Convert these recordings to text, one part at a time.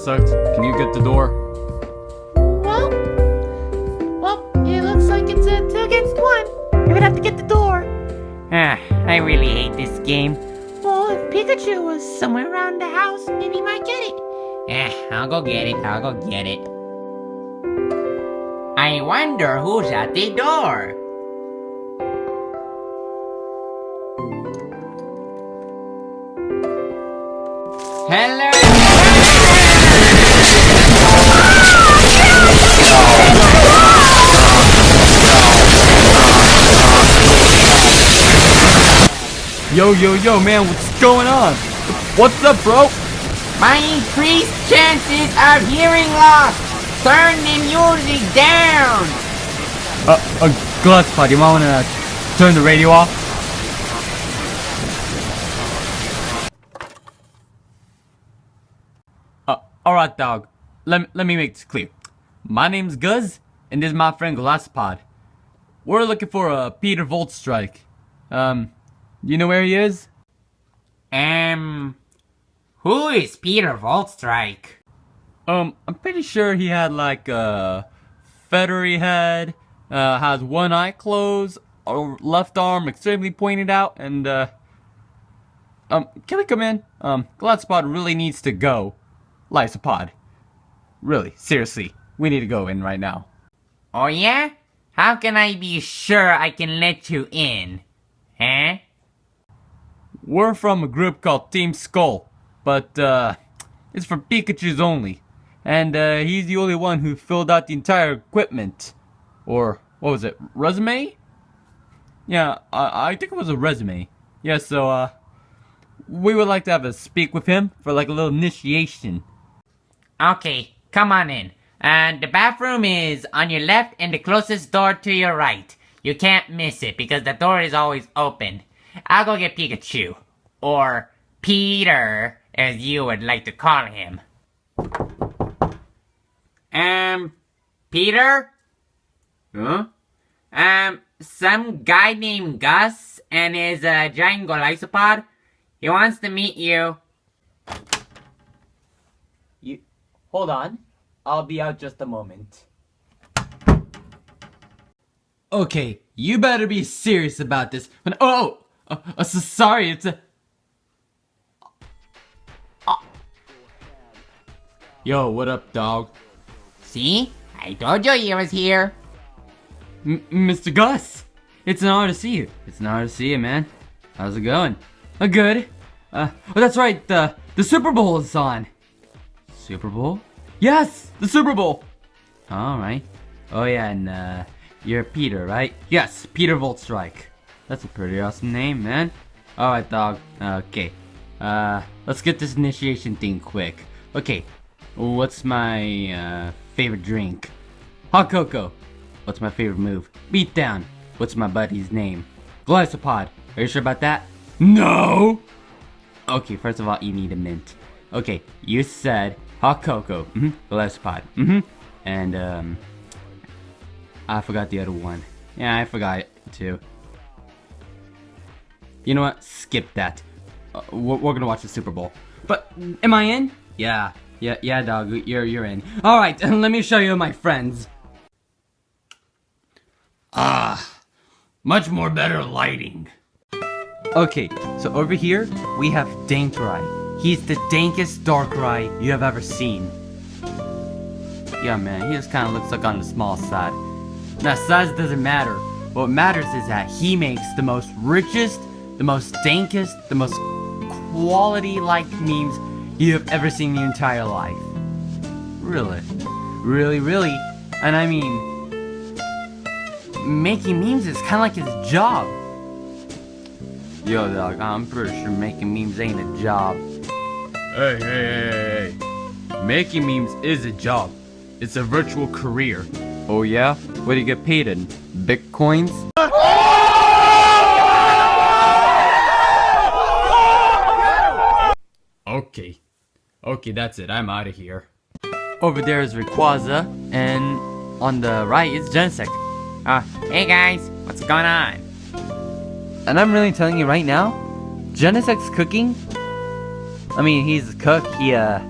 Genesect, can you get the door? Well, well, it looks like it's a two against one. You're gonna have to get the door. Ah, I really hate this game. Well, if Pikachu was somewhere around the house, maybe he might get it. Eh, I'll go get it, I'll go get it. I wonder who's at the door. Hello? Yo, yo, yo, man, what's going on? What's up, bro? My increased chances of hearing loss. Turn the music down. Uh, uh, Glusspot, you might wanna turn the radio off? Uh, alright, dog. Let, me- let me make this clear. My name's Gus, and this is my friend Glasspod. We're looking for a Peter Voltstrike. Um, you know where he is? Um, who is Peter Voltstrike? Um, I'm pretty sure he had like a feathery head, uh, has one eye closed, or left arm extremely pointed out, and uh, um, can we come in? Um, Gladspot really needs to go. Lysopod. Really, seriously, we need to go in right now. Oh yeah? How can I be sure I can let you in? Huh? We're from a group called Team Skull, but uh, it's for Pikachu's only. And uh, he's the only one who filled out the entire equipment. Or, what was it, resume? Yeah, I, I think it was a resume. Yeah, so, uh, we would like to have a speak with him for like a little initiation. Okay, come on in. And the bathroom is on your left and the closest door to your right. You can't miss it because the door is always open. I'll go get Pikachu. Or Peter, as you would like to call him. Um, Peter? Huh? Um, some guy named Gus and his uh, giant Golisopod. He wants to meet you. You, hold on. I'll be out just a moment. Okay, you better be serious about this. When, oh, uh, uh, so sorry, it's a. Yo, what up, dog? See? I told you he was here. M- Mr. Gus, it's an honor to see you. It's an honor to see you, man. How's it going? Uh, good. Uh, oh, that's right. The the Super Bowl is on. Super Bowl? Yes, the Super Bowl. All right. Oh yeah, and uh, you're Peter, right? Yes, Peter Voltstrike. That's a pretty awesome name, man. All right, dog. Okay. Uh, let's get this initiation thing quick. Okay. What's my uh, favorite drink? Hot cocoa. What's my favorite move? Beat down. What's my buddy's name? Glycopod. Are you sure about that? No! Okay, first of all, you need a mint. Okay, you said hot cocoa. Mm-hmm. Glycopod. Mm-hmm. And, um... I forgot the other one. Yeah, I forgot it, too. You know what? Skip that. Uh, we're, we're gonna watch the Super Bowl. But, am I in? Yeah. Yeah, yeah, dog. You're, you're in. Alright, let me show you my friends. Ah, much more better lighting. Okay, so over here, we have Dankrai. He's the dankest Darkrai you have ever seen. Yeah, man, he just kind of looks like on the small side. Now, size doesn't matter. What matters is that he makes the most richest, the most dankest, the most quality-like memes you have ever seen in your entire life. Really. Really, really. And I mean, making memes is kind of like his job. Yo, dog, I'm pretty sure making memes ain't a job. Hey, hey, hey, hey. Making memes is a job. It's a virtual career. Oh yeah? What do you get paid in? Bitcoins? Okay. Okay, that's it. I'm out of here. Over there is Rayquaza, and on the right is Genesect. Uh, hey guys, what's going on? And I'm really telling you right now, Genesect's cooking I mean, he's a cook. He, uh,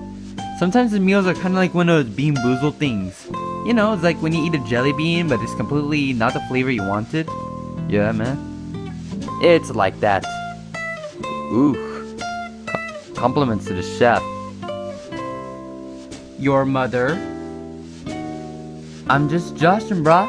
sometimes his meals are kind of like one of those bean boozle things. You know, it's like when you eat a jelly bean, but it's completely not the flavor you wanted. Yeah, man. It's like that. Ooh. Co- compliments to the chef. Your mother. I'm just Justin, brah.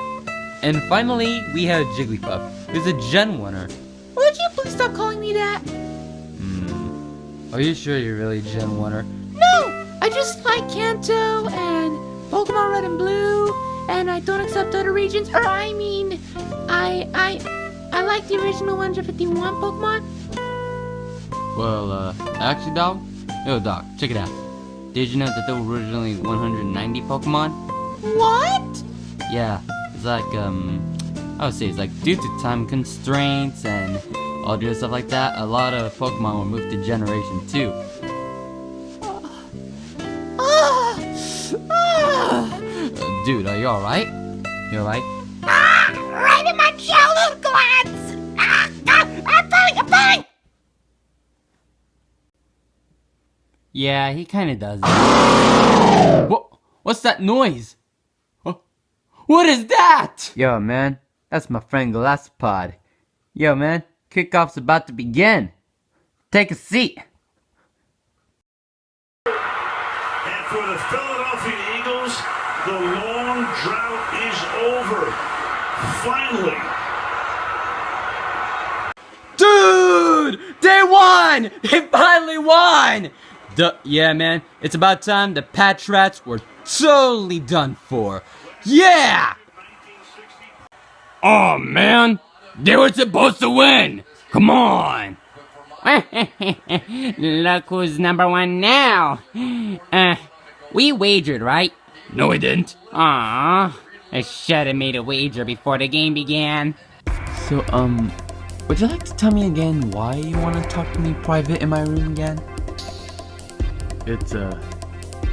And finally, we have Jigglypuff, who's a Gen 1er. Would you please stop calling me that? Hmm. Are you sure you're really Gen 1er? No! I just like Kanto and Pokemon Red and Blue, and I don't accept other regions. Or I mean, I I I like the original 151 Pokemon. Well, uh, actually, dog. Yo, dog, check it out. Did you know that there were originally 190 Pokemon? What? Yeah, it's like, um, I would say it's like due to time constraints and all the stuff like that, a lot of Pokemon were moved to Generation 2. Ah! Ah! Uh, dude, are you alright? You alright? Yeah, he kinda does. what? What's that noise? Huh? What is that? Yo, man, that's my friend Galaspod. Yo, man, kickoff's about to begin. Take a seat. And for the Philadelphia Eagles, the long drought is over. Finally. Dude! They won! They finally won! Duh, yeah, man. It's about time the Patch Rats were totally done for. Yeah! Oh, man. They were supposed to win. Come on. Look who's number one now. Uh, we wagered, right? No, we didn't. Aww. I should have made a wager before the game began. So, um, would you like to tell me again why you want to talk to me private in my room again? It's uh,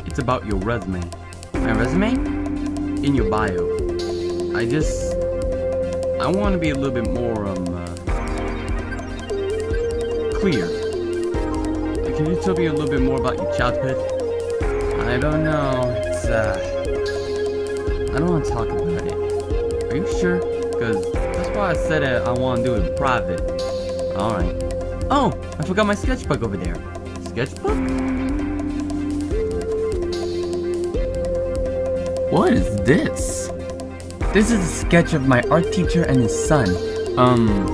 it's about your resume My resume? in your bio. I just, I want to be a little bit more um uh, clear. Can you tell me a little bit more about your childhood? I don't know. It's, uh, I don't want to talk about it. Are you sure? Cause that's why I said it, I want to do it private. All right. Oh, I forgot my sketchbook over there. Sketchbook? What is this? This is a sketch of my art teacher and his son. Um,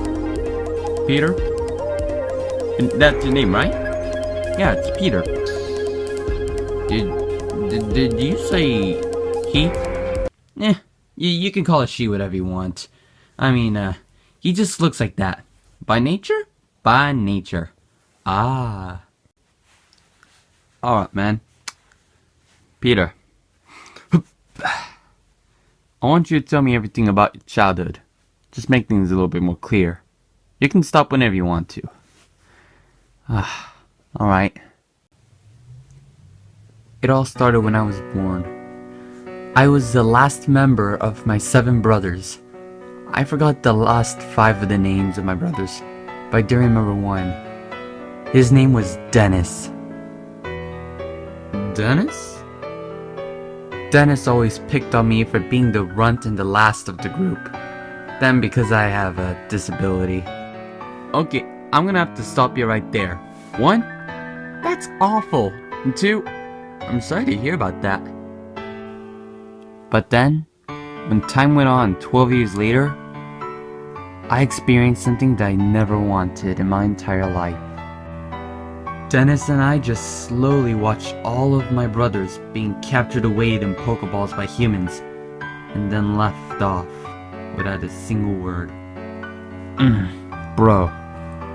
Peter? And That's your name, right? Yeah, it's Peter. Did, did, did you say he? Eh, you, you can call it she whatever you want. I mean, uh, he just looks like that. By nature? By nature. Ah. Alright, man. Peter. I want you to tell me everything about your childhood. Just make things a little bit more clear. You can stop whenever you want to. Ah, alright. It all started when I was born. I was the last member of my seven brothers. I forgot the last five of the names of my brothers, but I do remember one. His name was Dennis. Dennis? Dennis always picked on me for being the runt and the last of the group. Then because I have a disability. Okay, I'm gonna have to stop you right there. One, that's awful. And two, I'm sorry to hear about that. But then, when time went on 12 years later, I experienced something that I never wanted in my entire life. Dennis and I just slowly watched all of my brothers being captured away in Pokeballs by humans, and then left off without a single word. Mm, bro,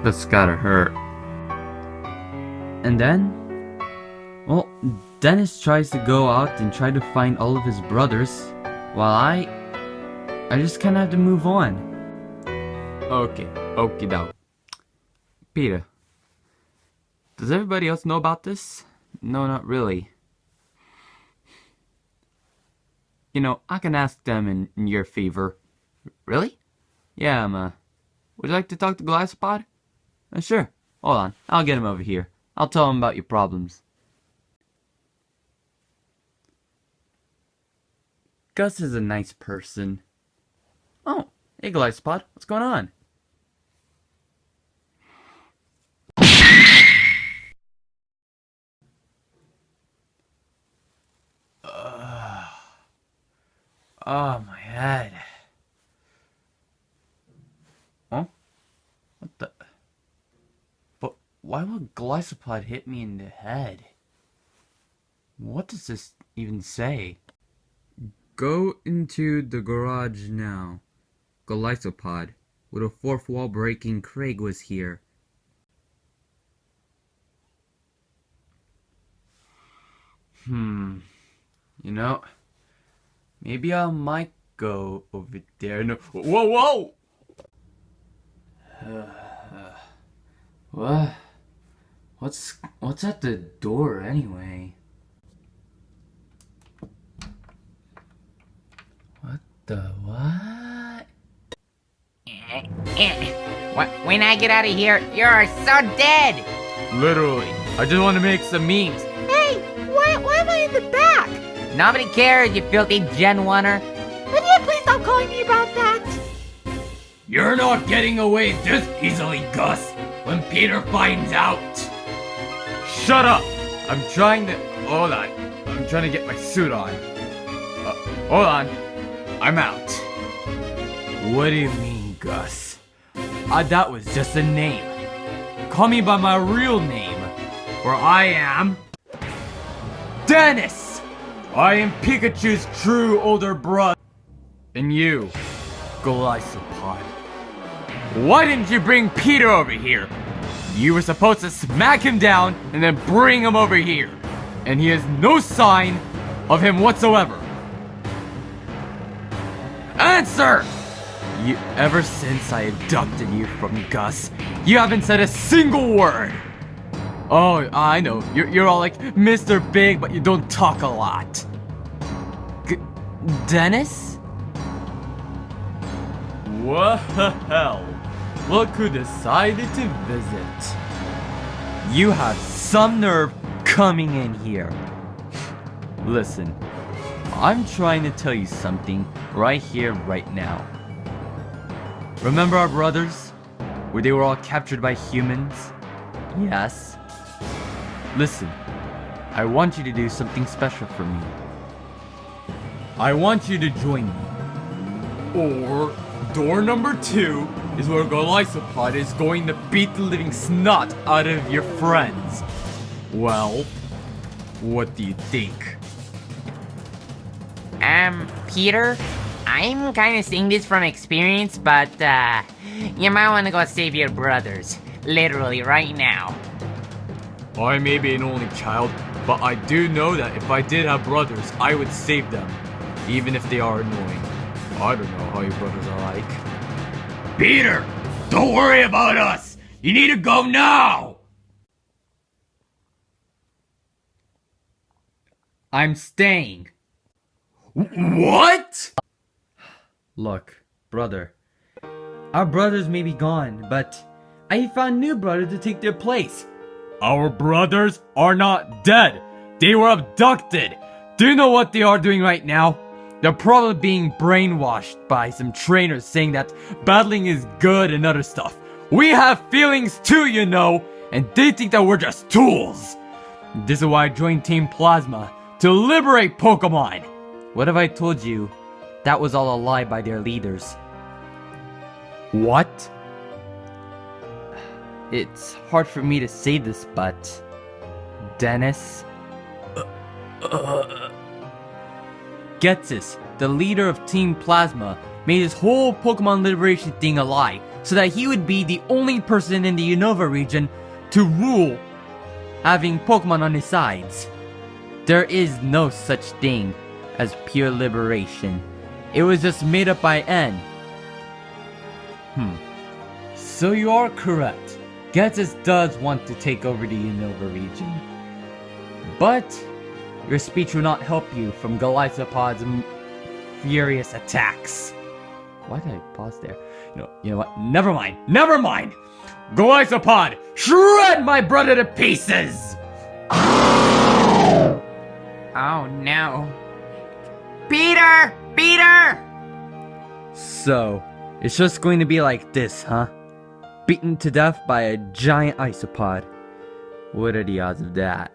that's gotta hurt. And then, well, Dennis tries to go out and try to find all of his brothers, while I, I just kind of have to move on. Okay, okie doke. Peter, does everybody else know about this? No, not really. You know, I can ask them in, in your favor. Really? Yeah, I'm, uh, would you like to talk to Glycopod? Uh, sure. Hold on, I'll get him over here. I'll I'll tell him about your problems. Gus is a nice person. Oh, hey Glycopod, what's going on? Oh, my head. Huh? What the? But why would Glycopod hit me in the head? What does this even say? Go into the garage now. Glycopod. With a fourth wall breaking, Craig was here. Hmm. You know, maybe I might go over there. No. Whoa, whoa! what? What's what's at the door anyway? What the what? Wh- When I get out of here, you're so dead! Literally, I just want to make some memes. Hey, why, why am I in the back? Nobody cares, you filthy Gen 1er. Would you please stop calling me about that? You're not getting away this easily, Gus. When Peter finds out. Shut up! I'm trying to. Hold on. I'm trying to get my suit on. Uh, hold on. I'm out. What do you mean, Gus? Uh, that was just a name. Call me by my real name. Where I am. Dennis! I am Pikachu's true older brother. And you, Glycopod. Why didn't you bring Peter over here? You were supposed to smack him down and then bring him over here. And he has no sign of him whatsoever. Answer! You, ever since I abducted you from Gus, you haven't said a single word. Oh, I know. You're, you're all like Mr. Big, but you don't talk a lot. G- Dennis? What the hell? Look who decided to visit. You have some nerve coming in here. Listen, I'm trying to tell you something right here, right now. Remember our brothers? Where they were all captured by humans? Yes. Listen, I want you to do something special for me. I want you to join me. Or door number two is where Golisopod is going to beat the living snot out of your friends. Well, what do you think? Um, Peter, I'm kind of saying this from experience, but, uh, you might want to go save your brothers. Literally, right now. I may be an only child, but I do know that if I did have brothers, I would save them, even if they are annoying. I don't know how your brothers are like. Peter, don't worry about us. You need to go now. I'm staying. What? Look, brother. Our brothers may be gone, but I found new brothers to take their place. Our brothers are not dead. They were abducted. Do you know what they are doing right now? They're probably being brainwashed by some trainers saying that battling is good and other stuff. We have feelings too, you know, and they think that we're just tools. This is why I joined Team Plasma to liberate Pokemon. What have I told you? That was all a lie by their leaders. What? It's hard for me to say this, but. Dennis? Ghetsis, the leader of Team Plasma, made his whole Pokemon Liberation thing a lie so that he would be the only person in the Unova region to rule having Pokemon on his sides. There is no such thing as pure liberation. It was just made up by N. Hmm. So you are correct. Ghetsis does want to take over the Unova region. But your speech will not help you from Glycopod's furious attacks. Why did I pause there? You know, you know what? Never mind. Never mind. Golisopod, shred my brother to pieces! Oh no. Peter! Peter! So, it's just going to be like this, huh? Beaten to death by a giant isopod. What are the odds of that?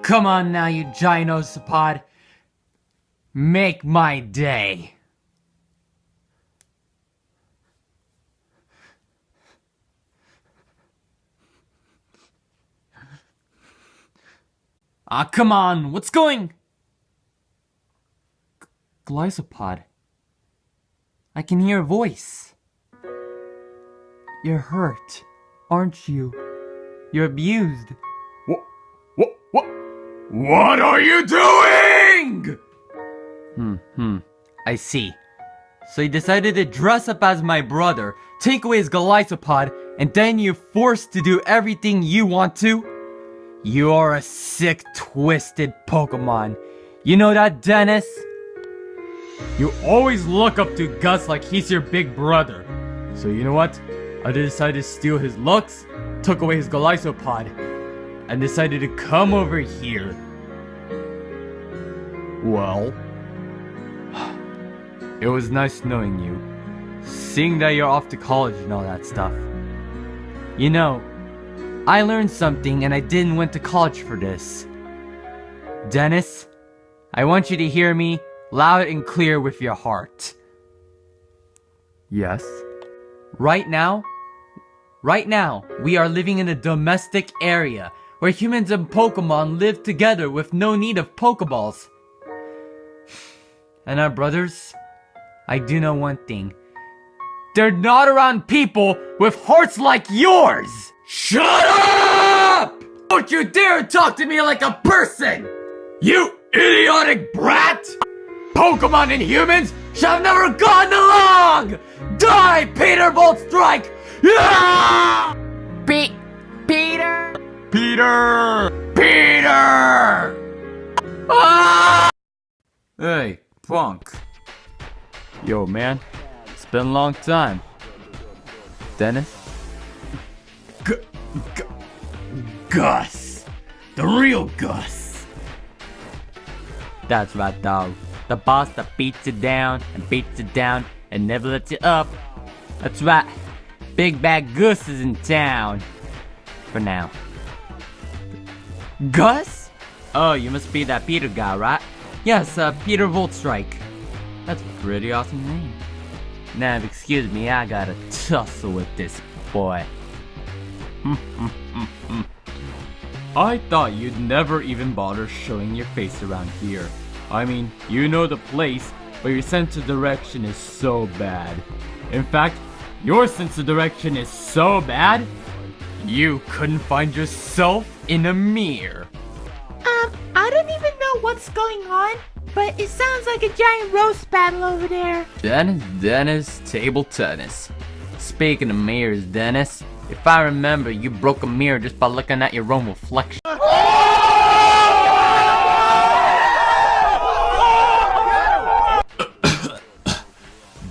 Come on now, you giant isopod. Make my day. Ah, come on, what's going? G- Golisopod. I can hear a voice. You're hurt, aren't you? You're abused. What? What? What? What are you doing? Hmm, hmm. I see. So you decided to dress up as my brother, take away his Golisopod, and then you're forced to do everything you want to? You are a sick, twisted Pokemon. You know that, Dennis? You always look up to Gus like he's your big brother. So you know what? I decided to steal his looks, took away his Golisopod, and decided to come over here. Well, it was nice knowing you. Seeing that you're off to college and all that stuff. You know, I learned something and I didn't went to college for this. Dennis, I want you to hear me loud and clear with your heart. Yes. Right now, right now, we are living in a domestic area where humans and Pokemon live together with no need of Pokeballs. And our brothers, I do know one thing. They're not around people with hearts like yours! Shut up! Don't you dare talk to me like a person! You idiotic brat! Pokemon and humans should have never gotten along! Die, Peter Bolt Strike! Yeah! Pe- Peter! Peter! Peter! Ah! Hey, punk. Yo, man. It's been a long time. Dennis? G- G- Gus! The real Gus! That's right, dog. The boss that beats you down and beats you down and never lets you up. That's right. Big Bad Gus is in town. For now. Gus? Oh, you must be that Peter guy, right? Yes, uh, Peter Voltstrike. That's a pretty awesome name. Now, excuse me, I gotta tussle with this boy. I thought you'd never even bother showing your face around here. I mean, you know the place, but your sense of direction is so bad. In fact, your sense of direction is so bad, you couldn't find yourself in a mirror. Um, I don't even know what's going on, but it sounds like a giant roast battle over there. Dennis, Dennis, table tennis. Speaking of mirrors, Dennis, if I remember, you broke a mirror just by looking at your own reflection.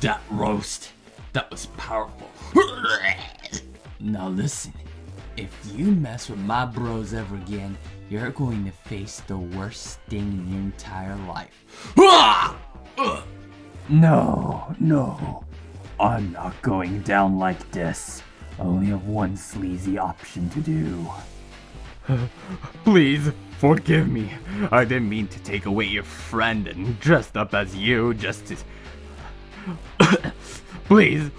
that roast, that was powerful. now listen, if you mess with my bros ever again, you're going to face the worst sting in your entire life. No, no. I'm not going down like this. I only have one sleazy option to do. Please, forgive me. I didn't mean to take away your friend and dressed up as you just to... Please,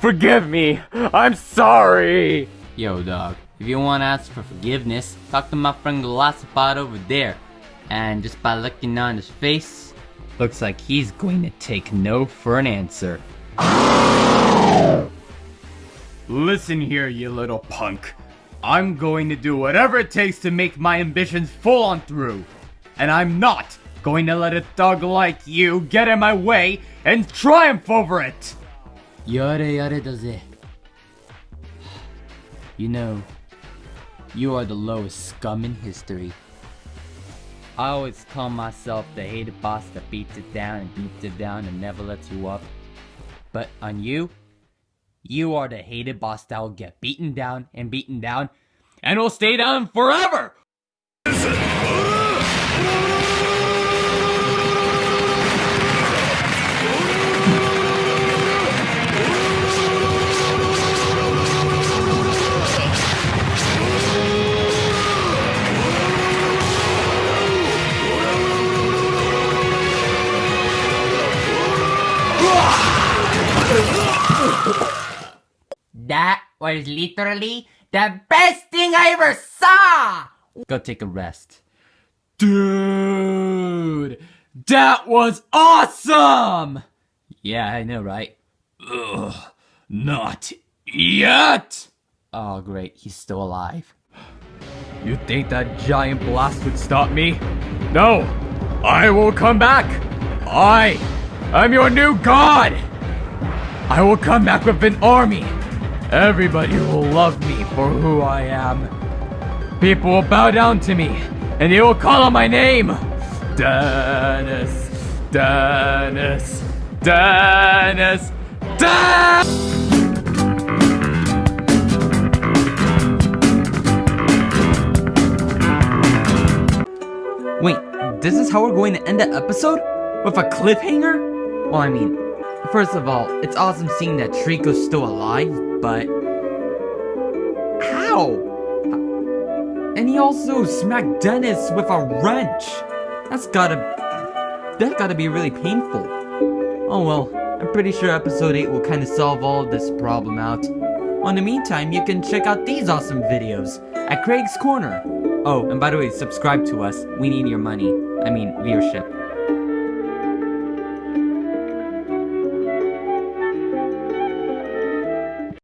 forgive me. I'm sorry. Yo, dog. If you want to ask for forgiveness, talk to my friend Glossopod over there. And just by looking on his face, looks like he's going to take no for an answer. Listen here, you little punk. I'm going to do whatever it takes to make my ambitions full on through. And I'm not going to let a thug like you get in my way and triumph over it. Yare yare doze. You know, you are the lowest scum in history. I always call myself the hated boss that beats it down and beats it down and never lets you up. But on you, You are the hated boss that will get beaten down and beaten down and will stay down forever! Was literally the best thing I ever saw! Go take a rest. Dude! That was awesome! Yeah, I know, right? Ugh, not yet! Oh, great, he's still alive. You think that giant blast would stop me? No! I will come back! I am your new god! I will come back with an army! Everybody will love me for who I am. People will bow down to me, and they will call on my name. Dennis, Dennis, Dennis, Dennis. Wait, this is how we're going to end the episode? With a cliffhanger? Well, I mean, first of all, it's awesome seeing that Trico's still alive, but... How? And he also smacked Dennis with a wrench. That's gotta... That gotta be really painful. Oh well, I'm pretty sure episode 8 will kind of solve all this problem out. In the meantime, you can check out these awesome videos at Craig's Corner. Oh, and by the way, subscribe to us. We need your money. I mean, viewership.